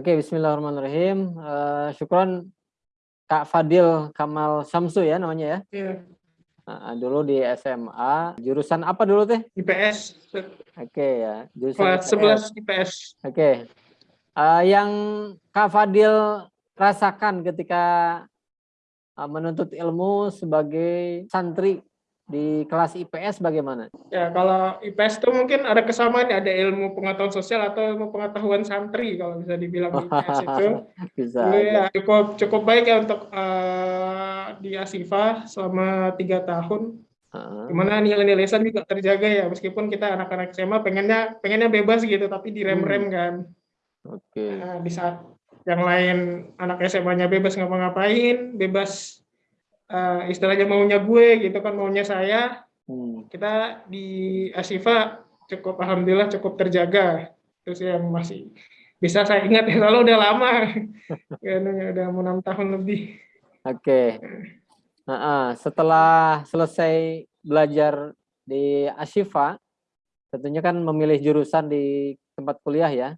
Oke, bismillahirrahmanirrahim. Uh, syukron Kak Fadil Kamal Samsu ya namanya ya? Iya. Uh, dulu di SMA, jurusan apa dulu teh? IPS. Oke ya, jurusan Kelas IPS. 11 IPS. Oke. Uh, yang Kak Fadil rasakan ketika uh, menuntut ilmu sebagai santri di kelas IPS bagaimana? Ya, kalau IPS itu mungkin ada kesamaan, ada ilmu pengetahuan sosial atau ilmu pengetahuan santri kalau bisa dibilang di IPS itu. Bisa. Ya, cukup cukup baik ya untuk uh, di Asifa selama tiga tahun. Uh, Di mana nilai-nilai lisan juga terjaga ya, meskipun kita anak-anak SMA pengennya pengennya bebas gitu, tapi direm-rem kan. Oke. Nah, di saat yang lain anak SMA-nya bebas ngapa-ngapain, bebas uh, istilahnya maunya gue gitu kan maunya saya Hmm. kita di Asifa cukup alhamdulillah cukup terjaga terus yang masih bisa saya ingat ya lalu udah lama ya udah mau enam tahun lebih Oke. Nah, setelah selesai belajar di Ashifa, tentunya kan memilih jurusan di tempat kuliah ya.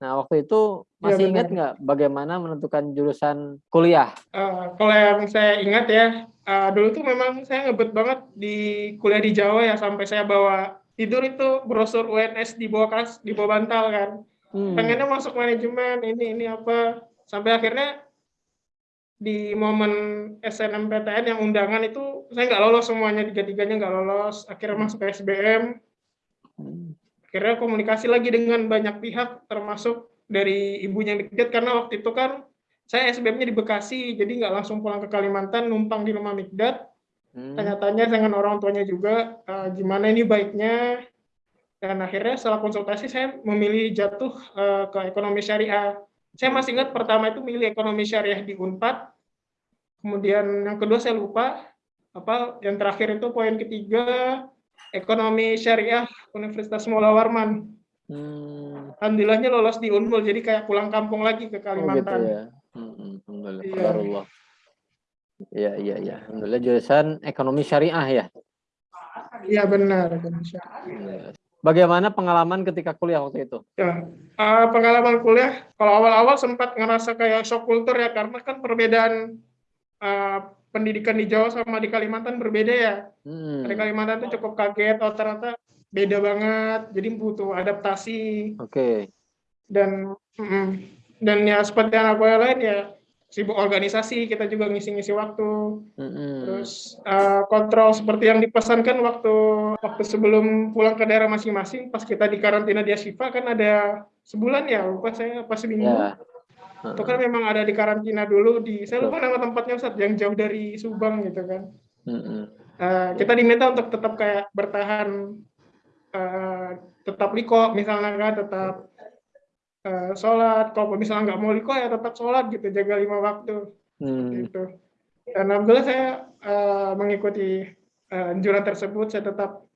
Nah, waktu itu Iya, masih benar. ingat nggak bagaimana menentukan jurusan kuliah? Eh, kalau yang saya ingat ya eh, dulu tuh memang saya ngebet banget di kuliah di Jawa ya sampai saya bawa tidur itu brosur UNS di bawah kas di bawah bantal kan Hmm. pengennya masuk manajemen ini ini apa sampai akhirnya di momen SNMPTN yang undangan itu saya nggak lolos semuanya tiga tiganya nggak lolos akhirnya masuk ke SBM. Akhirnya komunikasi lagi dengan banyak pihak termasuk dari ibunya Mikdad karena waktu itu kan saya SBM-nya di Bekasi jadi nggak langsung pulang ke Kalimantan numpang di rumah Mikdad Hmm. tanya-tanya dengan orang tuanya juga eh, gimana ini baiknya dan akhirnya setelah konsultasi saya memilih jatuh eh, ke ekonomi syariah. Saya masih ingat pertama itu milih ekonomi syariah di Unpad. Kemudian yang kedua saya lupa apa yang terakhir itu poin ketiga ekonomi syariah Universitas Mulla Warman. Hmm. Alhamdulillahnya lolos di Unmul jadi kayak pulang kampung lagi Oh, ke gitu Kalimantan. ya. Hmm, Alhamdulillah. Iya. Iya, iya, iya. Alhamdulillah jurusan ekonomi syariah ya. Iya benar. Iya. Bagaimana pengalaman ketika kuliah waktu itu? Ya, eh, pengalaman kuliah, kalau awal-awal sempat ngerasa kayak shock kultur ya, karena kan perbedaan eh, pendidikan di Jawa sama di Kalimantan berbeda ya. Hmm. Di Kalimantan tuh cukup kaget, oh ternyata beda banget, jadi butuh adaptasi Oke. dan mm, dan ya seperti anak kuliah lain ya sibuk organisasi, kita juga ngisi-ngisi waktu, Hmm. terus eh, kontrol seperti yang dipesankan waktu waktu sebelum pulang ke daerah masing-masing, pas kita di karantina di Ashifa kan ada sebulan ya, lupa saya pas seminggu. Ya. Itu kan memang ada di karantina dulu di saya lupa nama tempatnya Ustaz yang jauh dari Subang gitu kan. Eh, kita diminta untuk tetap kayak bertahan eh, tetap liko misalnya kan tetap eh, sholat. Kalau misalnya nggak mau liko ya tetap sholat gitu jaga lima waktu. Hmm. gitu. Dan alhamdulillah saya eh, mengikuti eh, anjuran tersebut saya tetap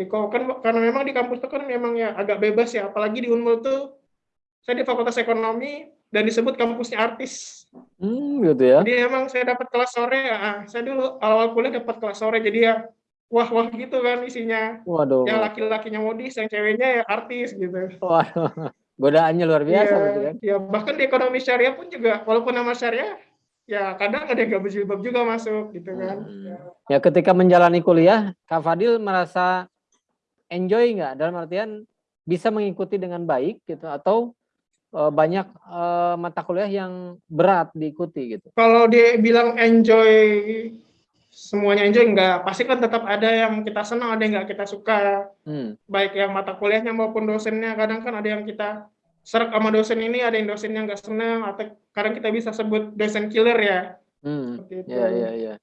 liko. Kan karena memang di kampus itu kan memang ya agak bebas ya apalagi di Unmul tuh saya di Fakultas Ekonomi dan disebut kampusnya artis Hmm, gitu ya. jadi emang saya dapat kelas sore ya saya dulu awal kuliah dapat kelas sore jadi ya wah wah gitu kan isinya Waduh. yang laki-lakinya modis yang ceweknya ya artis gitu Waduh. Godaannya luar biasa Iya, berarti kan. ya bahkan di ekonomi syariah pun juga walaupun nama syariah ya kadang ada yang gak berjilbab juga masuk gitu kan Hmm. Ya ketika menjalani kuliah, Kak Fadil merasa enjoy nggak? Dalam artian bisa mengikuti dengan baik gitu atau banyak eh, mata kuliah yang berat diikuti gitu. kalau dia bilang enjoy semuanya enjoy enggak pasti kan tetap ada yang kita senang ada yang nggak kita suka Hmm. baik yang mata kuliahnya maupun dosennya kadang kan ada yang kita serak sama dosen ini ada yang dosennya nggak senang atau kadang kita bisa sebut dosen killer ya Hmm. seperti itu Ya ya ya.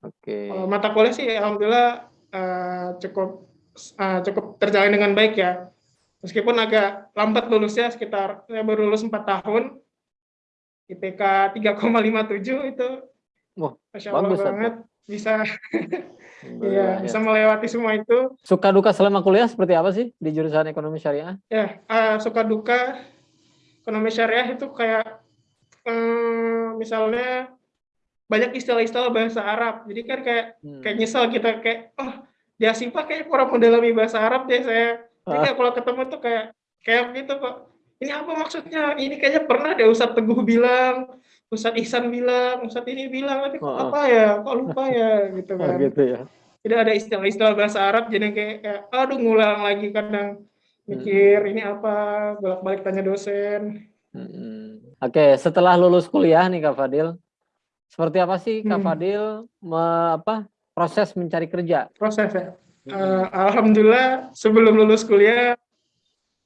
Oke. Kalau mata kuliah sih alhamdulillah eh, cukup eh, cukup terjalin dengan baik ya meskipun agak lambat lulusnya sekitar saya baru lulus 4 tahun IPK 3,57 itu Wah, Masya Allah bagus, banget bisa Alhamdulillah, Iya, ya. bisa melewati semua itu. Suka duka selama kuliah seperti apa sih di jurusan ekonomi syariah? Ya, eh, suka duka ekonomi syariah itu kayak eh, misalnya banyak istilah-istilah bahasa Arab. Jadi kan kayak Hmm. kayak nyesel kita kayak oh di Asifa kayak kurang mendalami bahasa Arab deh saya. Jadi Ah. kayak kalau ketemu tuh kayak kayak gitu kok. ini apa maksudnya? Ini kayaknya pernah deh Ustadz Teguh bilang, Ustadz Ihsan bilang, Ustadz ini bilang, tapi kok Oh, oh. apa ya? Kok lupa ya? Gitu Oh, kan. gitu ya. Tidak ada istilah-istilah bahasa Arab, jadi kayak, kayak aduh ngulang lagi kadang mikir ini apa, bolak-balik tanya dosen. Mm-mm. Oke, setelah lulus kuliah nih Kak Fadil, seperti apa sih Kak Hmm. Fadil me- apa proses mencari kerja? Proses ya. Eh, Alhamdulillah sebelum lulus kuliah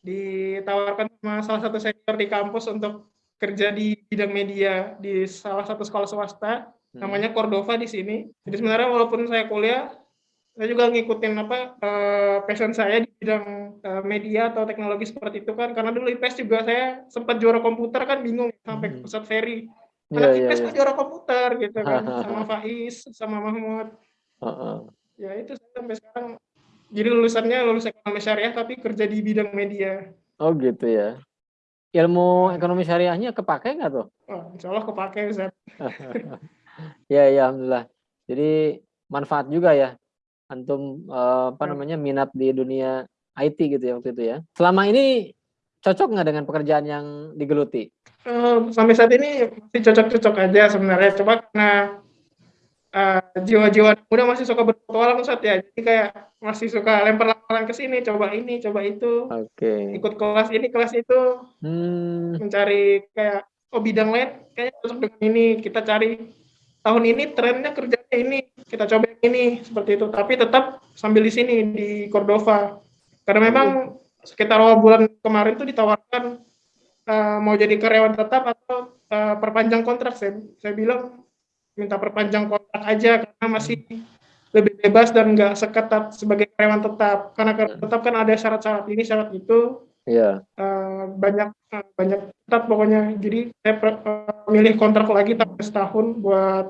ditawarkan sama salah satu senior di kampus untuk kerja di bidang media di salah satu sekolah swasta Hmm. namanya Cordova di sini. Jadi sebenarnya walaupun saya kuliah, saya juga ngikutin apa eh, passion saya di bidang eh, media atau teknologi seperti itu kan. Karena dulu IPS juga saya sempat juara komputer kan bingung sampai Hmm. ke Ustadz Ferry. Anak iya, IPS iya. kok juara komputer gitu kan sama Faiz, sama Mahmud. Heeh. Ya itu sampai sekarang jadi lulusannya lulus ekonomi syariah tapi kerja di bidang media. Oh gitu ya. Ilmu ekonomi syariahnya kepake nggak tuh? Wah, insya Allah kepake Ustaz. Ya, ya, alhamdulillah. Jadi manfaat juga ya, antum eh, apa Ya. namanya minat di dunia IT gitu ya waktu itu ya. Selama ini cocok nggak dengan pekerjaan yang digeluti? Eh, sampai saat ini masih cocok-cocok aja sebenarnya. Coba karena eh, jiwa-jiwa muda masih suka berpetualang Ustaz ya. Jadi kayak masih suka lempar-lemparan ke sini, coba ini, coba itu. Oke. Ikut kelas ini, kelas itu, Hmm, mencari kayak oh bidang lain kayaknya cocok dengan ini. Kita cari tahun ini trennya kerjanya ini, kita coba yang ini seperti itu. Tapi tetap sambil di sini di Cordova. Karena memang sekitar awal bulan kemarin tuh ditawarkan eh, mau jadi karyawan tetap atau eh, perpanjang kontrak. Saya saya bilang minta perpanjang kontrak aja karena masih lebih bebas dan nggak seketat sebagai karyawan tetap. Karena karyawan tetap kan ada syarat-syarat ini, syarat itu ya. eh, banyak eh, banyak ketat pokoknya jadi saya per- eh, milih kontrak lagi tapi setahun buat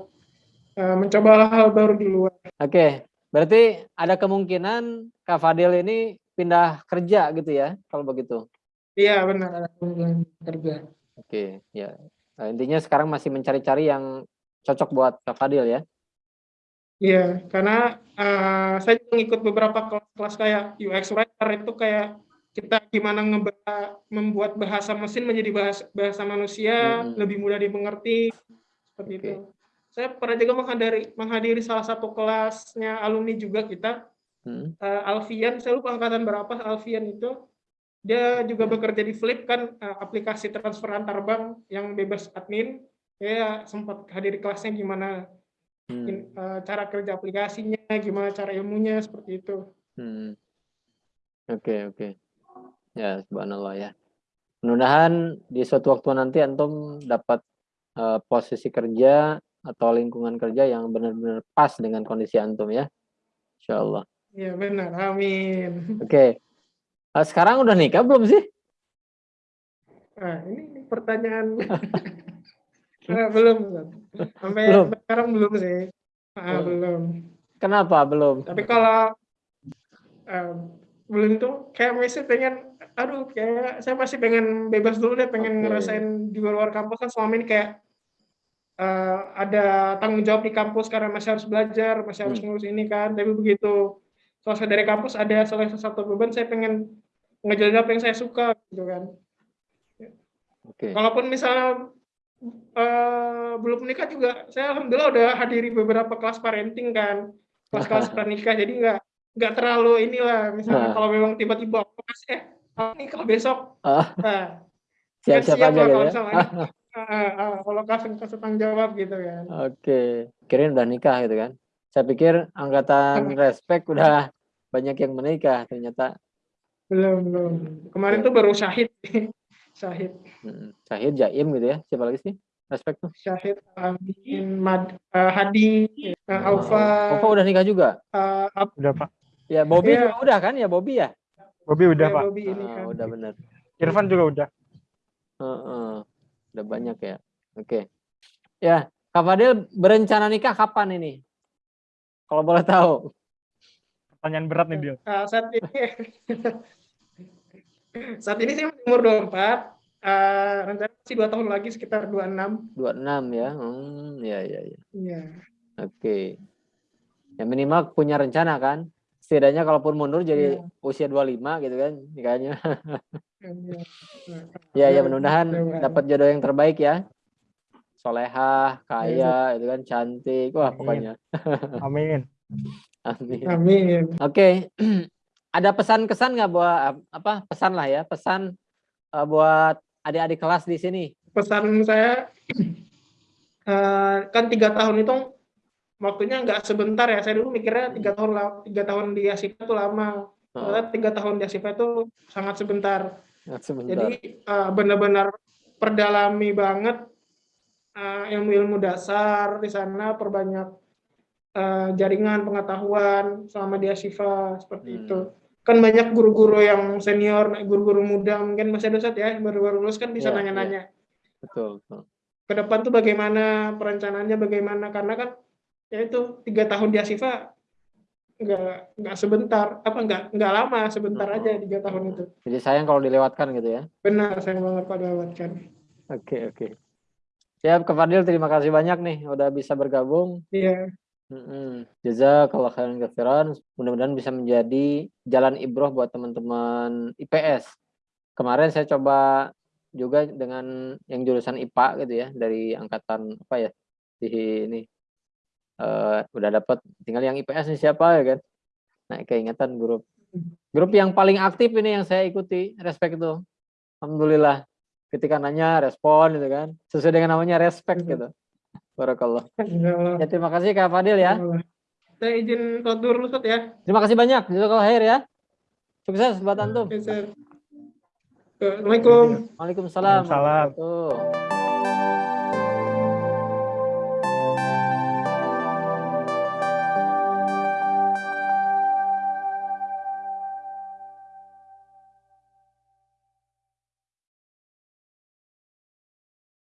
eh, mencoba hal-hal baru di luar Oke. Berarti ada kemungkinan Kak Fadil ini pindah kerja gitu ya, kalau begitu. iya benar ada kemungkinan kerja Oke, ya. Nah, intinya sekarang masih mencari-cari yang cocok buat Kak Fadil ya. iya karena eh, saya juga ngikut beberapa kelas-kelas kayak UX writer itu kayak kita gimana membuat bahasa mesin menjadi bahasa bahasa manusia Mm-mm. lebih mudah dimengerti seperti Oke. itu saya pernah juga menghadiri menghadiri salah satu kelasnya alumni juga kita Hmm. eh, Alfian, saya lupa angkatan berapa Alfian itu. Dia juga bekerja di Flip kan eh, aplikasi transfer antar bank yang bebas admin. Saya sempat hadiri kelasnya gimana Hmm. eh, cara kerja aplikasinya, gimana cara ilmunya seperti itu. Hmm. Oke, oke. Ya, subhanallah ya. Mudah-mudahan di suatu waktu nanti antum dapat eh, posisi kerja atau lingkungan kerja yang benar-benar pas dengan kondisi antum ya. Insya Allah. Iya benar, amin. Oke. Eh, sekarang udah nikah belum sih? Nah, ini pertanyaan Eh, belum, sampai Belum. sekarang belum sih. Oh. belum. Kenapa belum? Tapi kalau eh, belum tuh kayak masih pengen, aduh kayak saya masih pengen bebas dulu deh, pengen Oke. ngerasain di luar kampus kan selama ini kayak eh, ada tanggung jawab di kampus karena masih harus belajar, masih harus Hmm. ngurus ini kan. Tapi begitu selesai dari kampus ada selesai satu beban, saya pengen ngejalanin apa yang saya suka gitu kan. Oke. Kalaupun misalnya eh, belum menikah juga, saya alhamdulillah udah hadiri beberapa kelas parenting kan, kelas-kelas pranikah, jadi nggak nggak terlalu inilah. Misalnya Ah. kalau memang tiba-tiba aku kasih eh nikah besok, Ah, nah, Siap-siap siap aja lah kalau ya. misalnya ah, ah, kalau kasih kasih tanggung jawab gitu kan. Oke. Kirain udah nikah gitu kan. Saya pikir angkatan respek udah banyak yang menikah ternyata Belum belum. Kemarin tuh baru syahid, syahid, hmm, Syahid Jaim gitu ya. Siapa lagi sih? Respek tuh. syahid Amin, Mad, eh, Hadi, eh, Alfa, Opa udah nikah juga? eh, Ab- Udah Pak. Ya Bobby juga udah kan ya Bobby ya? Bobby udah ya, Pak. Bobby ini Ah, kan. udah bener. Irfan juga udah. Heeh. Udah banyak ya. Oke. Ya, Kak Fadil berencana nikah kapan ini? Kalau boleh tahu. Pertanyaan berat nih dia. Ah, saat ini saat ini saya umur 24 eh rencana masih dua tahun lagi sekitar 26 26 ya. Hmm, ya ya ya. iya Oke. Ya minimal punya rencana kan? setidaknya kalaupun mundur jadi Iya. usia 25 gitu kan nikahnya. Iya. Ya ya Iya, mudah-mudahan mudah-mudahan. dapat jodoh yang terbaik ya. Solehah, kaya, itu kan cantik. Wah, Amin. pokoknya. Amin. Amin. Amin. Oke. Ada pesan-kesan nggak buat apa? Pesan lah ya, pesan eh, buat adik-adik kelas di sini. Pesan saya eh, kan tiga tahun itu waktunya nggak sebentar ya. Saya dulu mikirnya tiga tahun tiga tahun di Asifa itu lama. Oh, Ternyata tiga tahun di Asifa itu sangat sebentar. sebentar. Jadi eh, benar-benar perdalami banget eh, ilmu-ilmu dasar di sana, perbanyak eh, jaringan pengetahuan selama di Asifa seperti Hmm. itu. Kan banyak guru-guru yang senior, guru-guru muda mungkin masih ada Ustadz ya, baru-baru lulus kan bisa Iya, nanya-nanya. betul, betul. Ke depan tuh bagaimana, perencanaannya bagaimana, karena kan ya itu tiga tahun di Asifa nggak nggak sebentar, apa nggak nggak lama, sebentar Hmm. aja tiga tahun itu. Jadi sayang kalau dilewatkan gitu ya. Benar, saya banget pada lewatkan. Oke, oke. Siap, Kak Fadil, terima kasih banyak nih udah bisa bergabung. Iya. Jazakallah khairan katsiran. Mudah-mudahan bisa menjadi jalan ibroh buat teman-teman IPS. Kemarin saya coba juga dengan yang jurusan IPA gitu ya dari angkatan apa ya di ini Eh, udah dapat tinggal yang IPS nih siapa ya kan. Nah, keingatan grup. Grup yang paling aktif ini yang saya ikuti, respect itu. Alhamdulillah. Ketika nanya respon gitu kan. Sesuai dengan namanya respect gitu. Barakallah. Ya terima kasih Kak Fadil ya. Saya izin dulu Ustaz ya. Terima kasih banyak. Jazakallah khair ya. Sukses buat antum. Assalamualaikum. Waalaikumsalam. Waalaikumsalam. wabarakatuh.